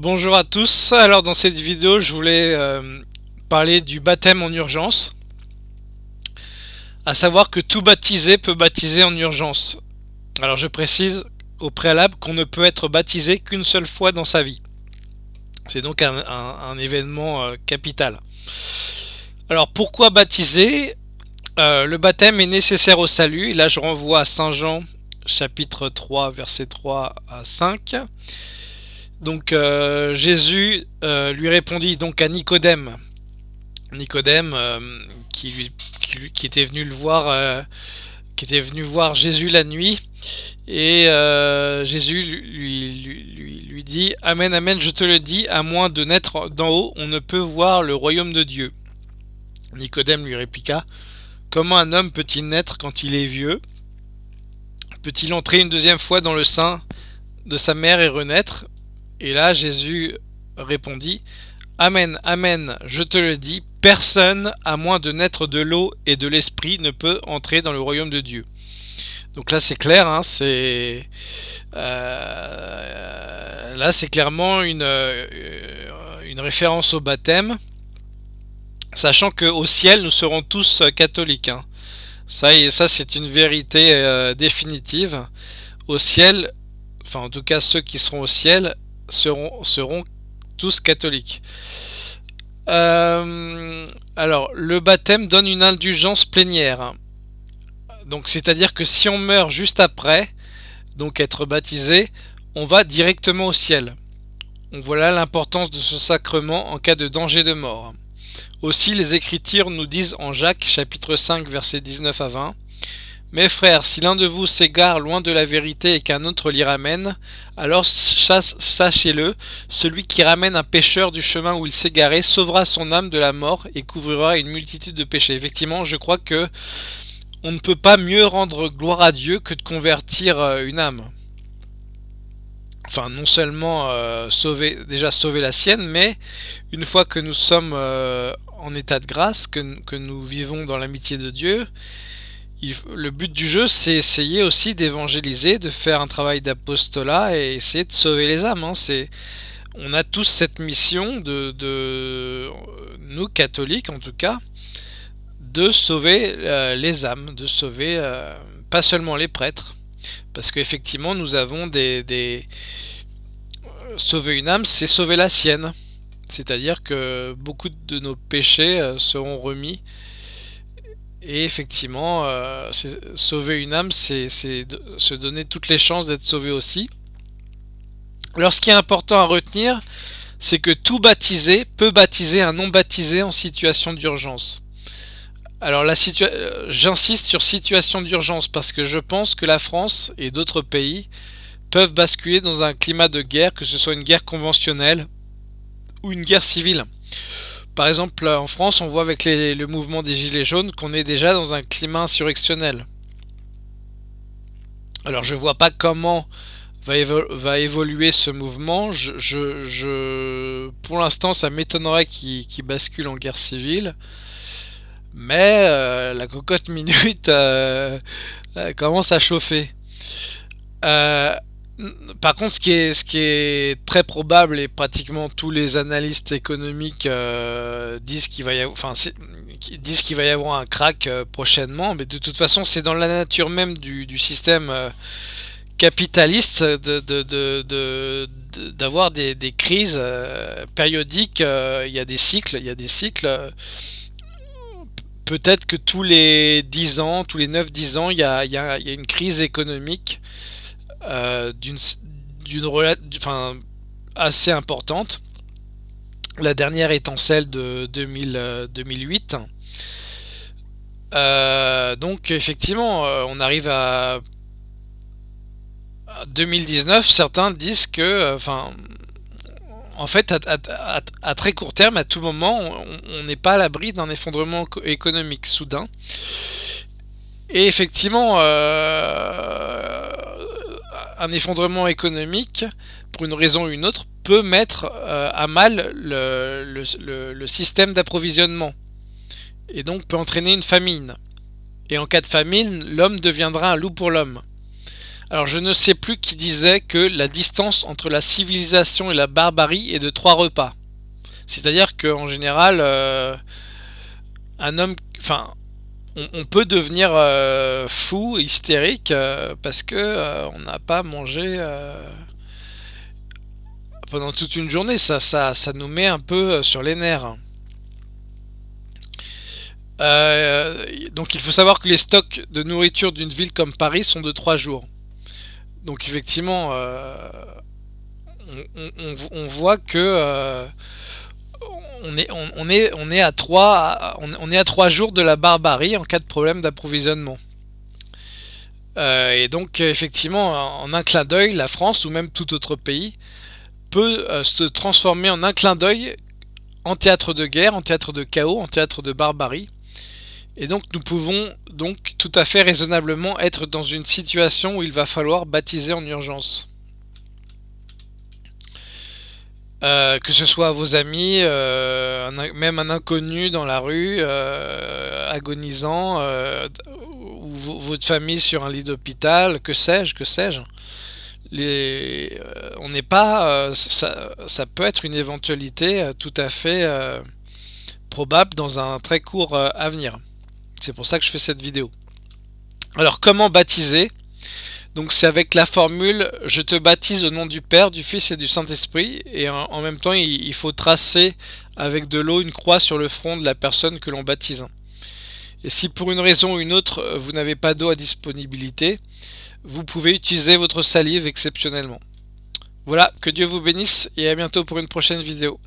Bonjour à tous, alors dans cette vidéo je voulais euh, parler du baptême en urgence. À savoir que tout baptisé peut baptiser en urgence. Alors je précise au préalable qu'on ne peut être baptisé qu'une seule fois dans sa vie. C'est donc un, événement euh, capital. Alors pourquoi baptiser? Euh, Le baptême est nécessaire au salut, là je renvoie à Saint Jean chapitre 3 verset 3 à 5 donc euh, Jésus euh, lui répondit donc à Nicodème, Nicodème euh, qui, était venu le voir, qui était venu voir Jésus la nuit, et Jésus lui, dit Amen, Amen, je te le dis, à moins de naître d'en haut, on ne peut voir le royaume de Dieu. Nicodème lui répliqua Comment un homme peut-il naître quand il est vieux? Peut-il entrer une deuxième fois dans le sein de sa mère et renaître? Et là, Jésus répondit, Amen, Amen, je te le dis, personne, à moins de naître de l'eau et de l'esprit, ne peut entrer dans le royaume de Dieu. Donc là, c'est clair, hein, c'est... Euh, là, c'est clairement une, euh, une référence au baptême, sachant qu'au ciel, nous serons tous catholiques. Hein. Ça, ça c'est une vérité euh, définitive. Au ciel, enfin en tout cas ceux qui seront au ciel, seront, tous catholiques. Euh, alors, le baptême donne une indulgence plénière. Donc, c'est-à-dire que si on meurt juste après, donc être baptisé, on va directement au ciel. On voit là l'importance de ce sacrement en cas de danger de mort. Aussi, les Écritures nous disent en Jacques chapitre 5 versets 19 à 20 mes frères, si l'un de vous s'égare loin de la vérité et qu'un autre l'y ramène, alors sachez-le, celui qui ramène un pécheur du chemin où il garé sauvera son âme de la mort et couvrira une multitude de péchés. Effectivement, je crois que on ne peut pas mieux rendre gloire à Dieu que de convertir euh, une âme. Enfin, non seulement euh, déjà sauver la sienne, mais une fois que nous sommes euh, en état de grâce, que nous vivons dans l'amitié de Dieu, le but du jeu, c'est essayer aussi d'évangéliser, de faire un travail d'apostolat et essayer de sauver les âmes. Hein. on a tous cette mission de, nous catholiques en tout cas, de sauver euh, les âmes, de sauver euh, pas seulement les prêtres, parce qu'effectivement nous avons des, des, sauver une âme, c'est sauver la sienne. C'est-à-dire que beaucoup de nos péchés euh, seront remis et effectivement, euh, sauver une âme, c'est se donner toutes les chances d'être sauvé aussi. Alors ce qui est important à retenir, c'est que tout baptisé peut baptiser un non baptisé en situation d'urgence. Alors euh, j'insiste sur situation d'urgence parce que je pense que la France et d'autres pays peuvent basculer dans un climat de guerre, que ce soit une guerre conventionnelle ou une guerre civile. Par exemple, en France, on voit avec le mouvement des Gilets jaunes qu'on est déjà dans un climat insurrectionnel. Alors je vois pas comment va, évoluer ce mouvement. Pour l'instant, ça m'étonnerait qu'il bascule en guerre civile. Mais euh, la cocotte minute euh, commence à chauffer. Par contre, ce qui, est, très probable et pratiquement tous les analystes économiques euh, disent qu'il va y avoir, un crack euh, prochainement, mais de toute façon, c'est dans la nature même du, système euh, capitaliste d'avoir de, des, crises périodiques. il y a des cycles, il y a des cycles. Peut-être que tous les 10 ans, tous les 9-10 ans, il y a une crise économique euh, d'une enfin assez importante. La dernière étant celle de 2000, 2008. Euh, euh, donc effectivement, on arrive à 2019. Certains disent que, enfin, en fait, à, très court terme, à tout moment, on n'est pas à l'abri d'un effondrement économique soudain. Et effectivement, euh, un effondrement économique, pour une raison ou une autre, peut mettre euh, à mal le, système d'approvisionnement. Et donc peut entraîner une famine. Et en cas de famine, l'homme deviendra un loup pour l'homme. Alors je ne sais plus qui disait que la distance entre la civilisation et la barbarie est de trois repas. C'est-à-dire qu'en général, euh, un homme, on, peut devenir euh, fou, hystérique, euh, parce que on n'a pas mangé pendant toute une journée. Ça, ça, ça nous met un peu sur les nerfs. donc il faut savoir que les stocks de nourriture d'une ville comme Paris sont de 3 jours. Donc effectivement, on, voit que on est, on, est, on, est à 3, on, est à 3 jours de la barbarie en cas de problème d'approvisionnement. Euh, et donc effectivement, en un clin d'œil, la France ou même tout autre pays peut euh, se transformer en un clin d'œil en théâtre de guerre, en théâtre de chaos, en théâtre de barbarie. Et donc nous pouvons donc tout à fait raisonnablement être dans une situation où il va falloir baptiser en urgence. Euh, que ce soit vos amis, euh, même un inconnu dans la rue, euh, agonisant, ou votre famille sur un lit d'hôpital, que sais-je, que sais-je. on n'est pas, ça, ça, peut être une éventualité tout à fait probable dans un très court avenir. C'est pour ça que je fais cette vidéo. Alors comment baptiser? Donc c'est avec la formule « Je te baptise au nom du Père, du Fils et du Saint-Esprit » et en, même temps il, faut tracer avec de l'eau une croix sur le front de la personne que l'on baptise. Et si pour une raison ou une autre vous n'avez pas d'eau à disponibilité, vous pouvez utiliser votre salive exceptionnellement. Voilà, que Dieu vous bénisse et à bientôt pour une prochaine vidéo.